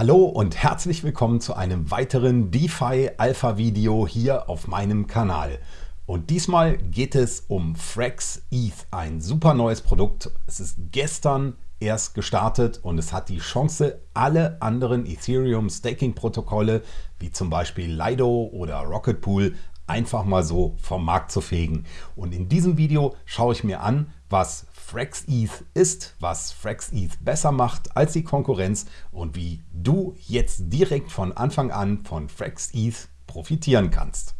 Hallo und herzlich willkommen zu einem weiteren DeFi Alpha Video hier auf meinem Kanal. Und diesmal geht es um Frax ETH, ein super neues Produkt. Es ist gestern erst gestartet und es hat die Chance, alle anderen Ethereum Staking Protokolle wie zum Beispiel Lido oder Rocket Pool einfach mal so vom Markt zu fegen. Und in diesem Video schaue ich mir an, was FraxETH ist, was FraxETH besser macht als die Konkurrenz und wie du jetzt direkt von Anfang an von FraxETH profitieren kannst.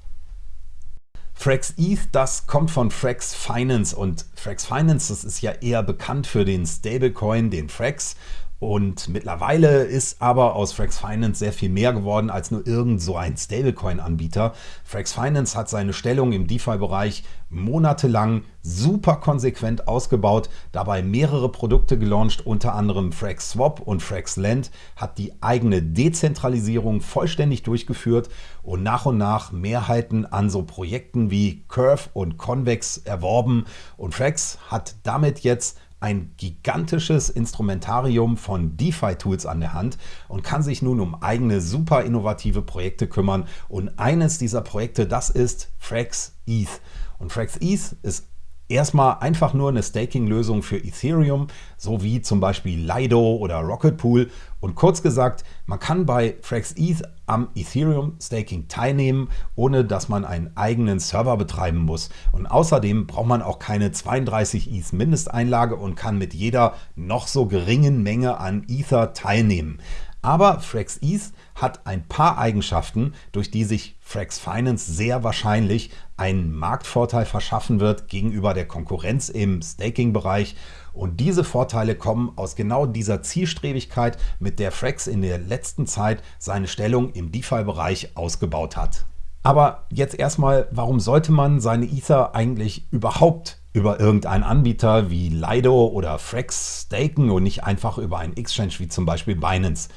FraxETH, das kommt von Frax Finance und Frax Finance, das ist ja eher bekannt für den Stablecoin, den Frax und mittlerweile ist aber aus Frax Finance sehr viel mehr geworden als nur irgend so ein Stablecoin-Anbieter. Frax Finance hat seine Stellung im DeFi-Bereich monatelang super konsequent ausgebaut, dabei mehrere Produkte gelauncht, unter anderem Frax Swap und Frax Lend, hat die eigene Dezentralisierung vollständig durchgeführt und nach und nach Mehrheiten an so Projekten wie Curve und Convex erworben und Frax hat damit jetzt ein gigantisches Instrumentarium von DeFi-Tools an der Hand und kann sich nun um eigene super innovative Projekte kümmern. Und eines dieser Projekte, das ist Frax ETH. Und Frax ETH ist erstmal einfach nur eine Staking-Lösung für Ethereum, so wie zum Beispiel Lido oder Rocket Pool. Und kurz gesagt, man kann bei FraxETH am Ethereum Staking teilnehmen, ohne dass man einen eigenen Server betreiben muss. Und außerdem braucht man auch keine 32 ETH Mindesteinlage und kann mit jeder noch so geringen Menge an Ether teilnehmen. Aber Frax ETH hat ein paar Eigenschaften, durch die sich Frax Finance sehr wahrscheinlich einen Marktvorteil verschaffen wird gegenüber der Konkurrenz im Staking-Bereich. Und diese Vorteile kommen aus genau dieser Zielstrebigkeit, mit der Frax in der letzten Zeit seine Stellung im DeFi-Bereich ausgebaut hat. Aber jetzt erstmal, warum sollte man seine Ether eigentlich überhaupt über irgendeinen Anbieter wie Lido oder Frax staken und nicht einfach über einen Exchange wie zum Beispiel Binance.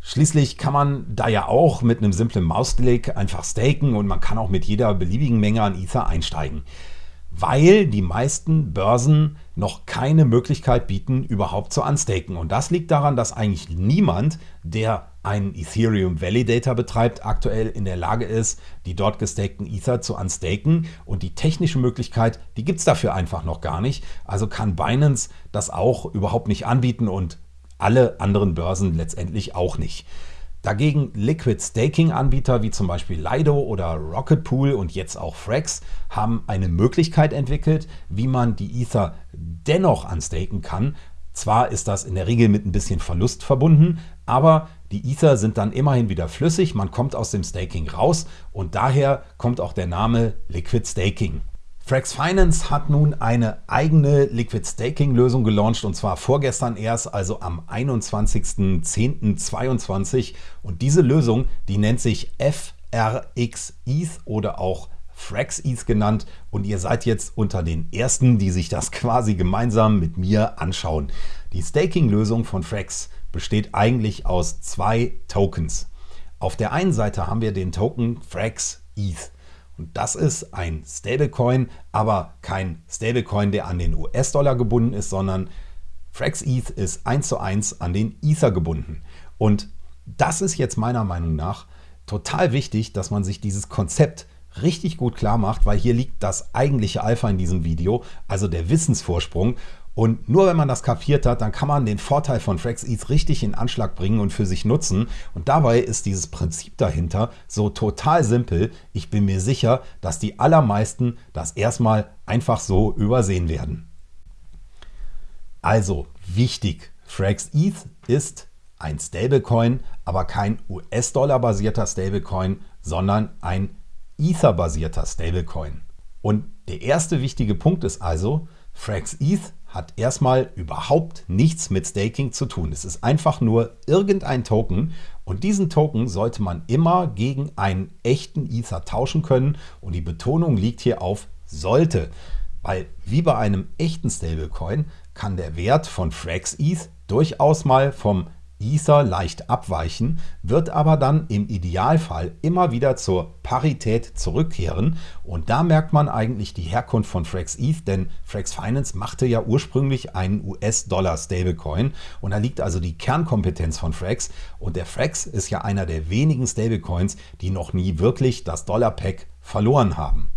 Schließlich kann man da ja auch mit einem simplen Mausklick einfach staken und man kann auch mit jeder beliebigen Menge an Ether einsteigen, weil die meisten Börsen noch keine Möglichkeit bieten, überhaupt zu unstaken. Und das liegt daran, dass eigentlich niemand, der einen Ethereum Validator betreibt, aktuell in der Lage ist, die dort gestakten Ether zu unstaken. Und die technische Möglichkeit, die gibt es dafür einfach noch gar nicht. Also kann Binance das auch überhaupt nicht anbieten und alle anderen Börsen letztendlich auch nicht. Dagegen Liquid Staking Anbieter wie zum Beispiel Lido oder Rocket Pool und jetzt auch Frax haben eine Möglichkeit entwickelt, wie man die Ether dennoch unstaken kann, zwar ist das in der Regel mit ein bisschen Verlust verbunden, aber die Ether sind dann immerhin wieder flüssig, man kommt aus dem Staking raus und daher kommt auch der Name Liquid Staking. Frax Finance hat nun eine eigene Liquid Staking Lösung gelauncht und zwar vorgestern erst, also am 21.10.22 und diese Lösung, die nennt sich FRX ETH oder auch FraxETH genannt und ihr seid jetzt unter den ersten, die sich das quasi gemeinsam mit mir anschauen. Die Staking-Lösung von Frax besteht eigentlich aus zwei Tokens. Auf der einen Seite haben wir den Token FraxETH. Und das ist ein Stablecoin, aber kein Stablecoin, der an den US-Dollar gebunden ist, sondern FraxETH ist eins zu eins an den Ether gebunden. Und das ist jetzt meiner Meinung nach total wichtig, dass man sich dieses Konzept richtig gut klar macht, weil hier liegt das eigentliche Alpha in diesem Video, also der Wissensvorsprung. Und nur wenn man das kapiert hat, dann kann man den Vorteil von FraxETH richtig in Anschlag bringen und für sich nutzen. Und dabei ist dieses Prinzip dahinter so total simpel. Ich bin mir sicher, dass die allermeisten das erstmal einfach so übersehen werden. Also wichtig, FraxETH ist ein Stablecoin, aber kein US-Dollar basierter Stablecoin, sondern ein Ether-basierter Stablecoin. Und der erste wichtige Punkt ist also, FraxETH hat erstmal überhaupt nichts mit Staking zu tun. Es ist einfach nur irgendein Token und diesen Token sollte man immer gegen einen echten Ether tauschen können und die Betonung liegt hier auf sollte, weil wie bei einem echten Stablecoin kann der Wert von FraxETH durchaus mal vom Ether leicht abweichen, wird aber dann im Idealfall immer wieder zur Parität zurückkehren. Und da merkt man eigentlich die Herkunft von Frax ETH, denn Frax Finance machte ja ursprünglich einen US-Dollar-Stablecoin. Und da liegt also die Kernkompetenz von Frax. Und der Frax ist ja einer der wenigen Stablecoins, die noch nie wirklich das Dollar-Pack verloren haben.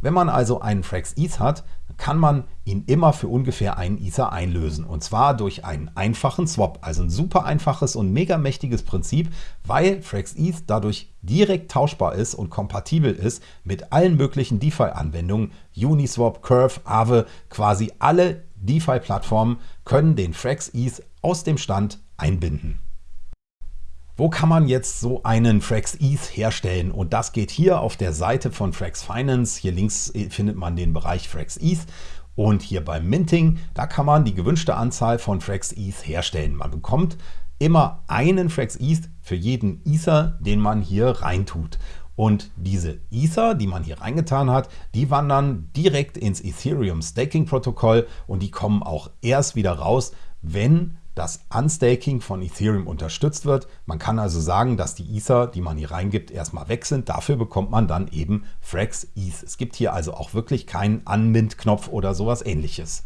Wenn man also einen Frax ETH hat, kann man ihn immer für ungefähr einen Ether einlösen. Und zwar durch einen einfachen Swap. Also ein super einfaches und mega mächtiges Prinzip, weil Frax ETH dadurch direkt tauschbar ist und kompatibel ist mit allen möglichen DeFi-Anwendungen. Uniswap, Curve, Aave, quasi alle DeFi-Plattformen können den Frax ETH aus dem Stand einbinden. Wo kann man jetzt so einen Frax ETH herstellen? Und das geht hier auf der Seite von Frax Finance. Hier links äh, findet man den Bereich Frax ETH. Und hier beim Minting, da kann man die gewünschte Anzahl von Frax ETH herstellen. Man bekommt immer einen Frax ETH für jeden Ether, den man hier reintut. Und diese Ether, die man hier reingetan hat, die wandern direkt ins Ethereum Staking Protokoll und die kommen auch erst wieder raus, wenn das Unstaking von Ethereum unterstützt wird. Man kann also sagen, dass die Ether, die man hier reingibt, erstmal weg sind. Dafür bekommt man dann eben Frax ETH. Es gibt hier also auch wirklich keinen Unmint-Knopf oder sowas ähnliches.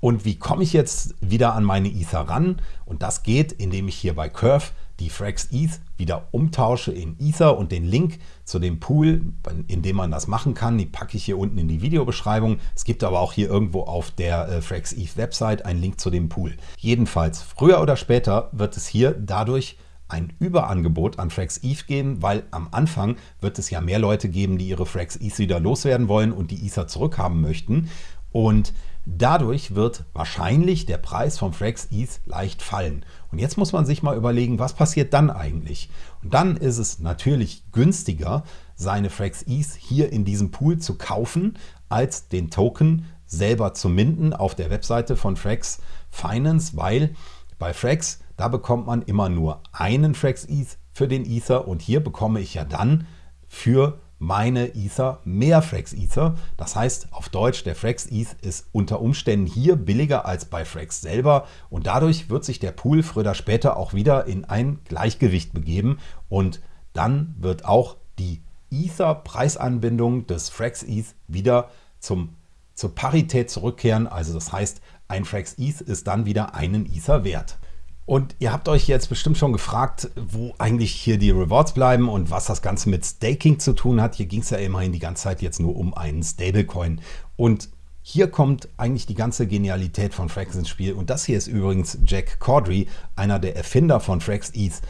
Und wie komme ich jetzt wieder an meine Ether ran? Und das geht, indem ich hier bei Curve die Frax ETH wieder umtausche in Ether und den Link zu dem Pool, in dem man das machen kann, die packe ich hier unten in die Videobeschreibung. Es gibt aber auch hier irgendwo auf der äh, Frax ETH Website einen Link zu dem Pool. Jedenfalls, früher oder später wird es hier dadurch ein Überangebot an Frax ETH geben, weil am Anfang wird es ja mehr Leute geben, die ihre Frax ETH wieder loswerden wollen und die Ether zurückhaben möchten. Und Dadurch wird wahrscheinlich der Preis vom Frax ETH leicht fallen. Und jetzt muss man sich mal überlegen, was passiert dann eigentlich? Und dann ist es natürlich günstiger, seine Frax ETH hier in diesem Pool zu kaufen, als den Token selber zu minden auf der Webseite von Frax Finance, weil bei Frax, da bekommt man immer nur einen Frax ETH für den Ether und hier bekomme ich ja dann für meine Ether mehr Frax Ether. Das heißt auf Deutsch, der Frax ETH ist unter Umständen hier billiger als bei Frax selber und dadurch wird sich der Pool früher oder später auch wieder in ein Gleichgewicht begeben und dann wird auch die Ether-Preisanbindung des Frax ETH wieder zum, zur Parität zurückkehren. Also das heißt, ein Frax ETH ist dann wieder einen Ether wert. Und ihr habt euch jetzt bestimmt schon gefragt, wo eigentlich hier die Rewards bleiben und was das Ganze mit Staking zu tun hat. Hier ging es ja immerhin die ganze Zeit jetzt nur um einen Stablecoin. Und hier kommt eigentlich die ganze Genialität von Frax ins Spiel. Und das hier ist übrigens Jack Caudry, einer der Erfinder von Frax ETH.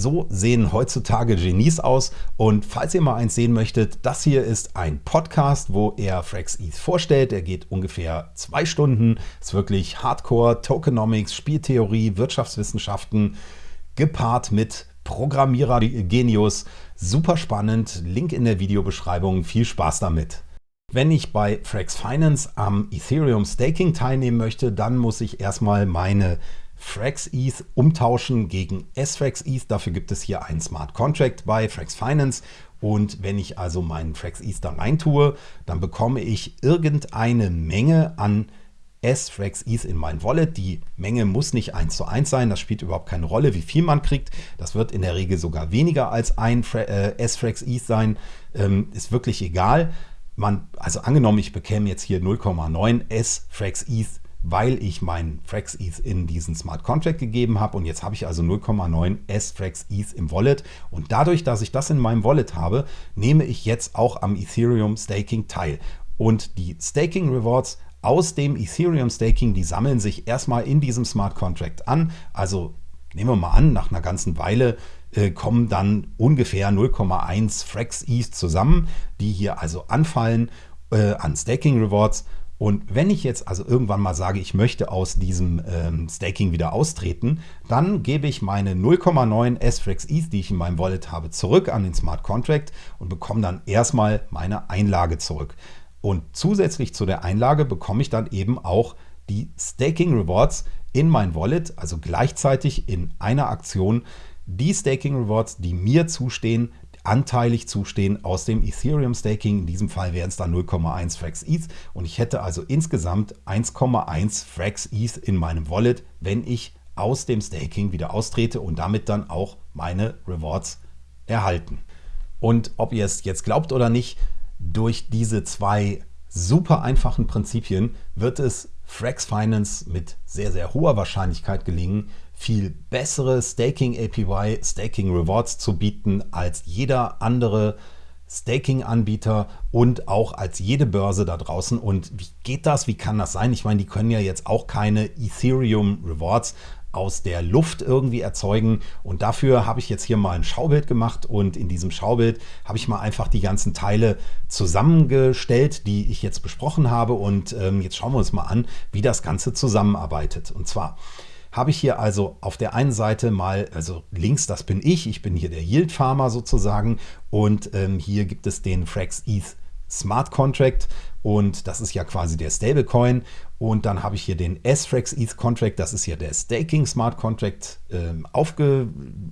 So sehen heutzutage Genies aus. Und falls ihr mal eins sehen möchtet, das hier ist ein Podcast, wo er Frax ETH vorstellt. Er geht ungefähr zwei Stunden. Ist wirklich Hardcore, Tokenomics, Spieltheorie, Wirtschaftswissenschaften, gepaart mit Programmierer-Genius. Super spannend. Link in der Videobeschreibung. Viel Spaß damit. Wenn ich bei Frax Finance am Ethereum Staking teilnehmen möchte, dann muss ich erstmal meine Frax ETH umtauschen gegen S-Frax ETH. Dafür gibt es hier einen Smart Contract bei Frax Finance. Und wenn ich also meinen Frax ETH da rein tue, dann bekomme ich irgendeine Menge an S-Frax ETH in mein Wallet. Die Menge muss nicht 1 zu 1 sein, das spielt überhaupt keine Rolle, wie viel man kriegt. Das wird in der Regel sogar weniger als ein äh, S-Frax ETH sein. Ähm, ist wirklich egal. Man, also angenommen, ich bekäme jetzt hier 0,9 S-Frax ETH weil ich meinen Frax ETH in diesen Smart Contract gegeben habe und jetzt habe ich also 0,9 S Frax ETH im Wallet. Und dadurch, dass ich das in meinem Wallet habe, nehme ich jetzt auch am Ethereum Staking teil. Und die Staking Rewards aus dem Ethereum Staking, die sammeln sich erstmal in diesem Smart Contract an, also nehmen wir mal an, nach einer ganzen Weile äh, kommen dann ungefähr 0,1 Frax ETH zusammen, die hier also anfallen äh, an Staking Rewards und wenn ich jetzt also irgendwann mal sage, ich möchte aus diesem ähm, Staking wieder austreten, dann gebe ich meine 0,9 S-Frax ETH, die ich in meinem Wallet habe, zurück an den Smart Contract und bekomme dann erstmal meine Einlage zurück. Und zusätzlich zu der Einlage bekomme ich dann eben auch die Staking Rewards in mein Wallet, also gleichzeitig in einer Aktion die Staking Rewards, die mir zustehen, anteilig zustehen aus dem Ethereum Staking. In diesem Fall wären es dann 0,1 Frax ETH und ich hätte also insgesamt 1,1 Frax ETH in meinem Wallet, wenn ich aus dem Staking wieder austrete und damit dann auch meine Rewards erhalten. Und ob ihr es jetzt glaubt oder nicht, durch diese zwei super einfachen Prinzipien wird es Frax Finance mit sehr, sehr hoher Wahrscheinlichkeit gelingen, viel bessere Staking APY, Staking Rewards zu bieten als jeder andere Staking-Anbieter und auch als jede Börse da draußen. Und wie geht das? Wie kann das sein? Ich meine, die können ja jetzt auch keine Ethereum Rewards aus der Luft irgendwie erzeugen. Und dafür habe ich jetzt hier mal ein Schaubild gemacht und in diesem Schaubild habe ich mal einfach die ganzen Teile zusammengestellt, die ich jetzt besprochen habe. Und ähm, jetzt schauen wir uns mal an, wie das Ganze zusammenarbeitet. Und zwar habe ich hier also auf der einen Seite mal, also links, das bin ich, ich bin hier der Yield Farmer sozusagen und ähm, hier gibt es den Frax ETH Smart Contract und das ist ja quasi der Stablecoin. Und dann habe ich hier den S-Frax ETH Contract, das ist ja der Staking Smart Contract äh, aufge,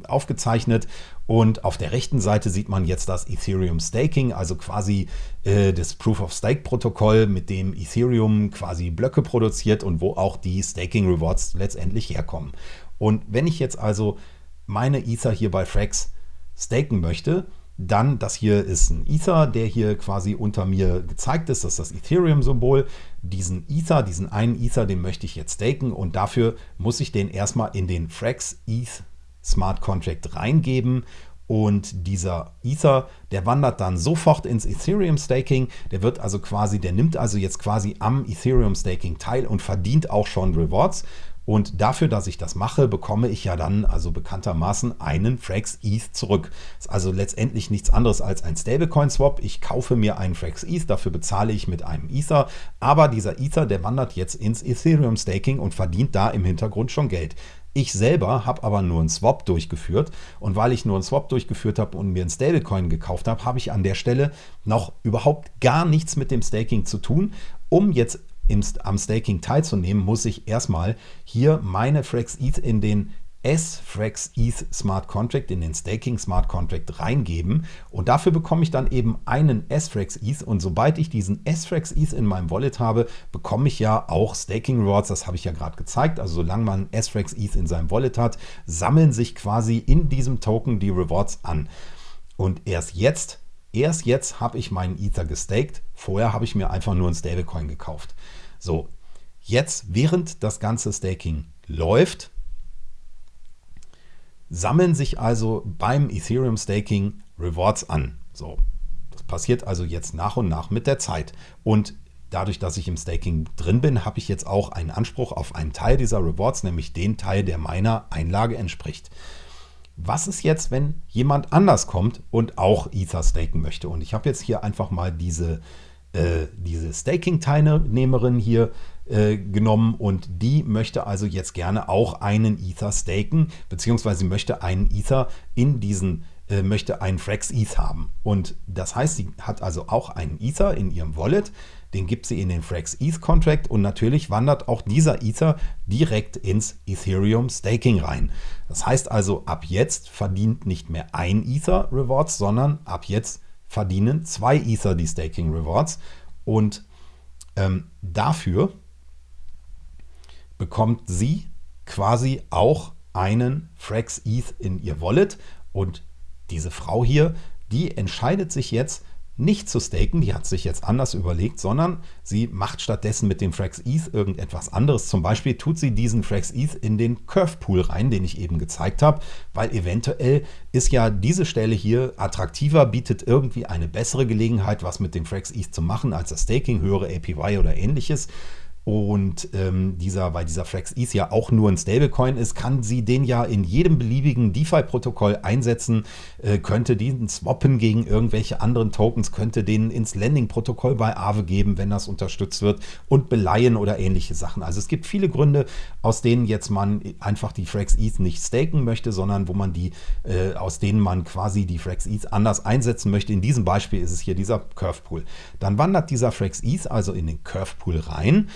aufgezeichnet. Und auf der rechten Seite sieht man jetzt das Ethereum Staking, also quasi äh, das Proof of Stake Protokoll, mit dem Ethereum quasi Blöcke produziert und wo auch die Staking Rewards letztendlich herkommen. Und wenn ich jetzt also meine Ether hier bei Frax staken möchte, dann, das hier ist ein Ether, der hier quasi unter mir gezeigt ist. Das ist das Ethereum-Symbol. Diesen Ether, diesen einen Ether, den möchte ich jetzt staken und dafür muss ich den erstmal in den Frax ETH Smart Contract reingeben und dieser Ether, der wandert dann sofort ins Ethereum Staking. Der wird also quasi, der nimmt also jetzt quasi am Ethereum Staking teil und verdient auch schon Rewards. Und dafür, dass ich das mache, bekomme ich ja dann also bekanntermaßen einen Frax ETH zurück. Ist also letztendlich nichts anderes als ein Stablecoin Swap. Ich kaufe mir einen Frax ETH, dafür bezahle ich mit einem Ether. Aber dieser Ether, der wandert jetzt ins Ethereum Staking und verdient da im Hintergrund schon Geld. Ich selber habe aber nur einen Swap durchgeführt und weil ich nur einen Swap durchgeführt habe und mir einen Stablecoin gekauft habe, habe ich an der Stelle noch überhaupt gar nichts mit dem Staking zu tun. Um jetzt im, am Staking teilzunehmen, muss ich erstmal hier meine Frax ETH in den S-Frax ETH Smart Contract, in den Staking Smart Contract reingeben. Und dafür bekomme ich dann eben einen S-Frax ETH und sobald ich diesen S-Frax ETH in meinem Wallet habe, bekomme ich ja auch Staking Rewards, das habe ich ja gerade gezeigt, also solange man S-Frax ETH in seinem Wallet hat, sammeln sich quasi in diesem Token die Rewards an. Und erst jetzt, erst jetzt habe ich meinen Ether gestaked, vorher habe ich mir einfach nur einen Stablecoin gekauft. So, jetzt, während das ganze Staking läuft, sammeln sich also beim Ethereum Staking Rewards an. So, das passiert also jetzt nach und nach mit der Zeit. Und dadurch, dass ich im Staking drin bin, habe ich jetzt auch einen Anspruch auf einen Teil dieser Rewards, nämlich den Teil, der meiner Einlage entspricht. Was ist jetzt, wenn jemand anders kommt und auch Ether staken möchte? Und ich habe jetzt hier einfach mal diese äh, diese Staking-Teilnehmerin hier äh, genommen und die möchte also jetzt gerne auch einen Ether staken, beziehungsweise möchte einen Ether in diesen äh, möchte einen Frax ETH haben. Und das heißt, sie hat also auch einen Ether in ihrem Wallet, den gibt sie in den Frax ETH Contract und natürlich wandert auch dieser Ether direkt ins Ethereum Staking rein. Das heißt also, ab jetzt verdient nicht mehr ein Ether Rewards, sondern ab jetzt verdienen zwei Ether die Staking Rewards. Und ähm, dafür bekommt sie quasi auch einen Frax ETH in ihr Wallet. Und diese Frau hier, die entscheidet sich jetzt, nicht zu staken, die hat sich jetzt anders überlegt, sondern sie macht stattdessen mit dem Frax ETH irgendetwas anderes. Zum Beispiel tut sie diesen Frax ETH in den Curve Pool rein, den ich eben gezeigt habe, weil eventuell ist ja diese Stelle hier attraktiver, bietet irgendwie eine bessere Gelegenheit, was mit dem Frax ETH zu machen, als das Staking, höhere APY oder ähnliches. Und ähm, dieser, weil dieser Frax ETH ja auch nur ein Stablecoin ist, kann sie den ja in jedem beliebigen DeFi-Protokoll einsetzen, äh, könnte den swappen gegen irgendwelche anderen Tokens, könnte den ins Landing-Protokoll bei Aave geben, wenn das unterstützt wird und beleihen oder ähnliche Sachen. Also es gibt viele Gründe, aus denen jetzt man einfach die Frax ETH nicht staken möchte, sondern wo man die, äh, aus denen man quasi die Frax ETH anders einsetzen möchte. In diesem Beispiel ist es hier dieser Curve Pool. Dann wandert dieser Frax ETH also in den Curve Pool rein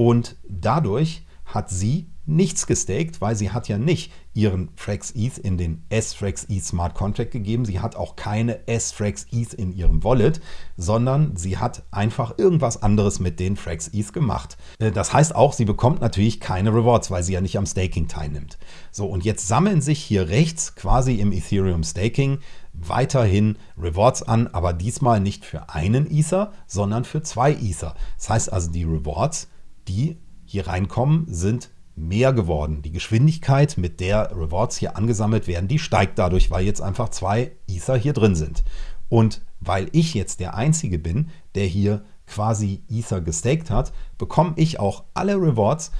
und dadurch hat sie nichts gestaked, weil sie hat ja nicht ihren Frax ETH in den S-Frax ETH Smart Contract gegeben. Sie hat auch keine S-Frax ETH in ihrem Wallet, sondern sie hat einfach irgendwas anderes mit den Frax ETH gemacht. Äh, das heißt auch, sie bekommt natürlich keine Rewards, weil sie ja nicht am Staking teilnimmt. So, und jetzt sammeln sich hier rechts quasi im Ethereum Staking weiterhin Rewards an, aber diesmal nicht für einen Ether, sondern für zwei Ether. Das heißt also, die Rewards, die hier reinkommen, sind mehr geworden. Die Geschwindigkeit, mit der Rewards hier angesammelt werden, die steigt dadurch, weil jetzt einfach zwei Ether hier drin sind. Und weil ich jetzt der Einzige bin, der hier quasi Ether gestaked hat, bekomme ich auch alle Rewards,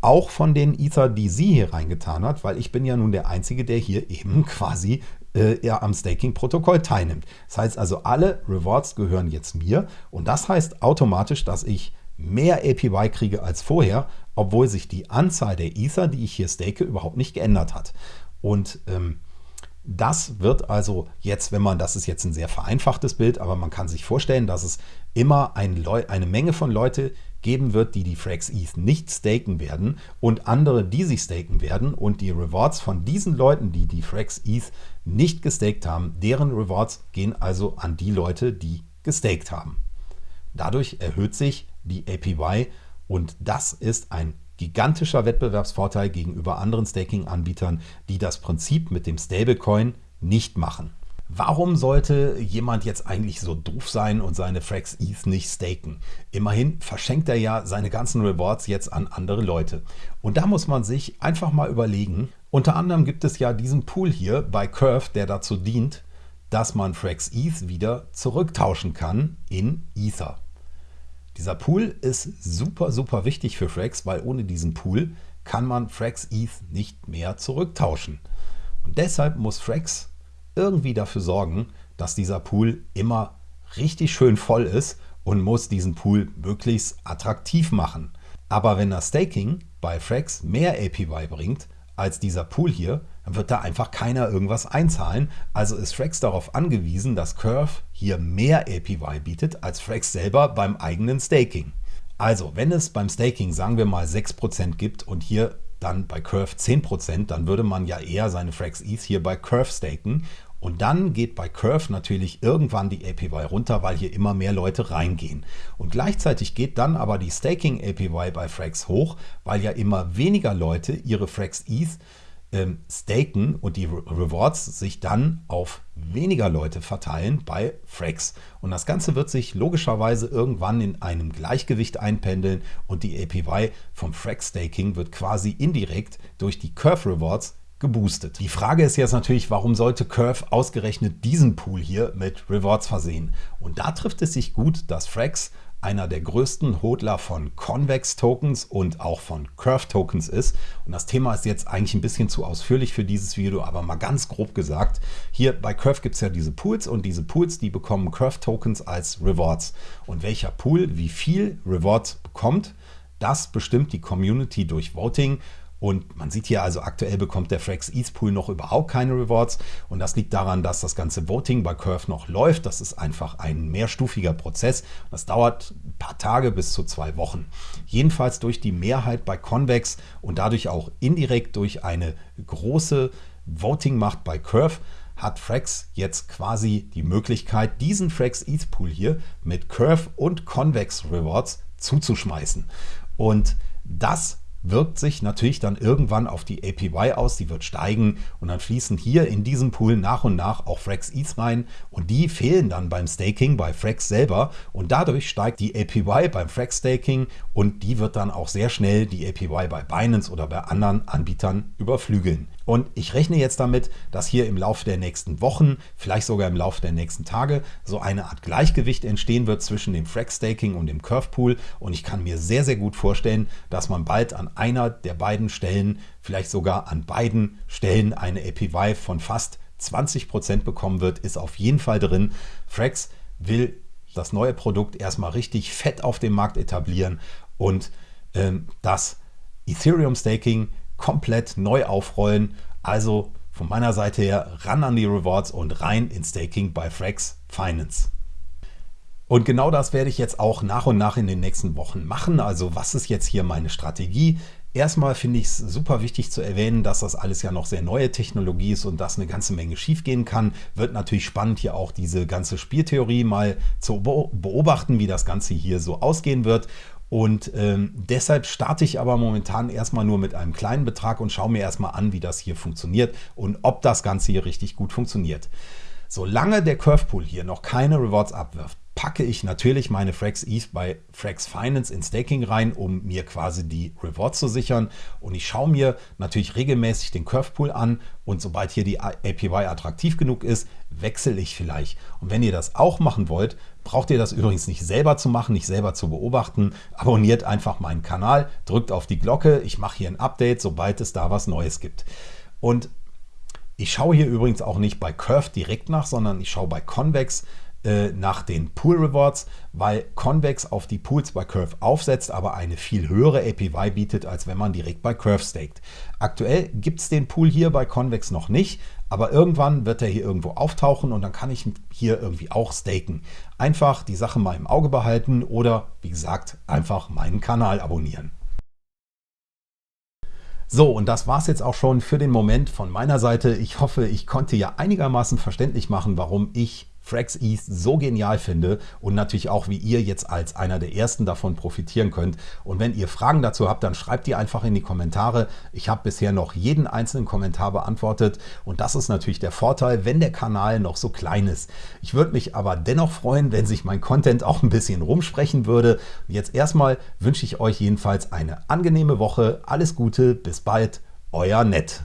auch von den Ether, die sie hier reingetan hat, weil ich bin ja nun der Einzige, der hier eben quasi äh, am Staking-Protokoll teilnimmt. Das heißt also, alle Rewards gehören jetzt mir und das heißt automatisch, dass ich mehr APY kriege als vorher, obwohl sich die Anzahl der Ether, die ich hier stake, überhaupt nicht geändert hat. Und ähm, das wird also jetzt, wenn man, das ist jetzt ein sehr vereinfachtes Bild, aber man kann sich vorstellen, dass es immer ein eine Menge von Leute geben wird, die die Frax ETH nicht staken werden und andere, die sie staken werden und die Rewards von diesen Leuten, die die Frax ETH nicht gestaked haben, deren Rewards gehen also an die Leute, die gestaked haben. Dadurch erhöht sich die APY und das ist ein gigantischer Wettbewerbsvorteil gegenüber anderen Staking-Anbietern, die das Prinzip mit dem Stablecoin nicht machen. Warum sollte jemand jetzt eigentlich so doof sein und seine Frax ETH nicht staken? Immerhin verschenkt er ja seine ganzen Rewards jetzt an andere Leute. Und da muss man sich einfach mal überlegen. Unter anderem gibt es ja diesen Pool hier bei Curve, der dazu dient, dass man Frax ETH wieder zurücktauschen kann in Ether. Dieser Pool ist super, super wichtig für Frax, weil ohne diesen Pool kann man Frax ETH nicht mehr zurücktauschen. Und deshalb muss Frax irgendwie dafür sorgen, dass dieser Pool immer richtig schön voll ist und muss diesen Pool möglichst attraktiv machen. Aber wenn das Staking bei Frax mehr APY bringt als dieser Pool hier, dann wird da einfach keiner irgendwas einzahlen. Also ist Frax darauf angewiesen, dass Curve hier mehr APY bietet als Frax selber beim eigenen Staking. Also, wenn es beim Staking, sagen wir mal, 6% gibt und hier dann bei Curve 10%, dann würde man ja eher seine Frax ETH hier bei Curve staken. Und dann geht bei Curve natürlich irgendwann die APY runter, weil hier immer mehr Leute reingehen. Und gleichzeitig geht dann aber die Staking APY bei Frax hoch, weil ja immer weniger Leute ihre Frax ETH ähm, staken und die Rewards sich dann auf weniger Leute verteilen bei Frax. Und das Ganze wird sich logischerweise irgendwann in einem Gleichgewicht einpendeln und die APY vom Frax Staking wird quasi indirekt durch die Curve Rewards geboostet. Die Frage ist jetzt natürlich, warum sollte Curve ausgerechnet diesen Pool hier mit Rewards versehen? Und da trifft es sich gut, dass Frax einer der größten Hodler von Convex-Tokens und auch von Curve-Tokens ist. Und das Thema ist jetzt eigentlich ein bisschen zu ausführlich für dieses Video, aber mal ganz grob gesagt, hier bei Curve gibt es ja diese Pools und diese Pools, die bekommen Curve-Tokens als Rewards. Und welcher Pool wie viel Rewards bekommt, das bestimmt die Community durch Voting und man sieht hier also aktuell bekommt der Frax ETH Pool noch überhaupt keine Rewards. Und das liegt daran, dass das ganze Voting bei Curve noch läuft. Das ist einfach ein mehrstufiger Prozess. Das dauert ein paar Tage bis zu zwei Wochen. Jedenfalls durch die Mehrheit bei Convex und dadurch auch indirekt durch eine große Voting-Macht bei Curve hat Frax jetzt quasi die Möglichkeit, diesen Frax ETH Pool hier mit Curve und Convex Rewards zuzuschmeißen. Und das wirkt sich natürlich dann irgendwann auf die APY aus, die wird steigen und dann fließen hier in diesem Pool nach und nach auch Frax ETH rein und die fehlen dann beim Staking bei Frax selber und dadurch steigt die APY beim Frax Staking und die wird dann auch sehr schnell die APY bei Binance oder bei anderen Anbietern überflügeln. Und ich rechne jetzt damit, dass hier im Laufe der nächsten Wochen, vielleicht sogar im Laufe der nächsten Tage, so eine Art Gleichgewicht entstehen wird zwischen dem Frax Staking und dem Curve Pool. Und ich kann mir sehr, sehr gut vorstellen, dass man bald an einer der beiden Stellen, vielleicht sogar an beiden Stellen eine APY von fast 20% bekommen wird, ist auf jeden Fall drin. Frax will das neue Produkt erstmal richtig fett auf dem Markt etablieren und ähm, das Ethereum Staking komplett neu aufrollen. Also von meiner Seite her ran an die Rewards und rein in Staking bei Frax Finance. Und genau das werde ich jetzt auch nach und nach in den nächsten Wochen machen. Also was ist jetzt hier meine Strategie? Erstmal finde ich es super wichtig zu erwähnen, dass das alles ja noch sehr neue Technologie ist und dass eine ganze Menge schiefgehen kann. Wird natürlich spannend, hier auch diese ganze Spieltheorie mal zu beobachten, wie das Ganze hier so ausgehen wird. Und ähm, deshalb starte ich aber momentan erstmal nur mit einem kleinen Betrag und schaue mir erstmal an, wie das hier funktioniert und ob das Ganze hier richtig gut funktioniert. Solange der Curve Pool hier noch keine Rewards abwirft, packe ich natürlich meine Frax ETH bei Frax Finance in Staking rein, um mir quasi die Rewards zu sichern. Und ich schaue mir natürlich regelmäßig den Curve Pool an und sobald hier die APY attraktiv genug ist, wechsle ich vielleicht. Und wenn ihr das auch machen wollt, braucht ihr das übrigens nicht selber zu machen, nicht selber zu beobachten. Abonniert einfach meinen Kanal, drückt auf die Glocke. Ich mache hier ein Update, sobald es da was Neues gibt. Und ich schaue hier übrigens auch nicht bei Curve direkt nach, sondern ich schaue bei Convex äh, nach den Pool Rewards, weil Convex auf die Pools bei Curve aufsetzt, aber eine viel höhere APY bietet, als wenn man direkt bei Curve staked. Aktuell gibt es den Pool hier bei Convex noch nicht, aber irgendwann wird er hier irgendwo auftauchen und dann kann ich hier irgendwie auch staken. Einfach die Sache mal im Auge behalten oder, wie gesagt, einfach meinen Kanal abonnieren. So, und das war es jetzt auch schon für den Moment von meiner Seite. Ich hoffe, ich konnte ja einigermaßen verständlich machen, warum ich Frax East so genial finde und natürlich auch, wie ihr jetzt als einer der ersten davon profitieren könnt. Und wenn ihr Fragen dazu habt, dann schreibt die einfach in die Kommentare. Ich habe bisher noch jeden einzelnen Kommentar beantwortet und das ist natürlich der Vorteil, wenn der Kanal noch so klein ist. Ich würde mich aber dennoch freuen, wenn sich mein Content auch ein bisschen rumsprechen würde. Jetzt erstmal wünsche ich euch jedenfalls eine angenehme Woche. Alles Gute, bis bald, euer Nett.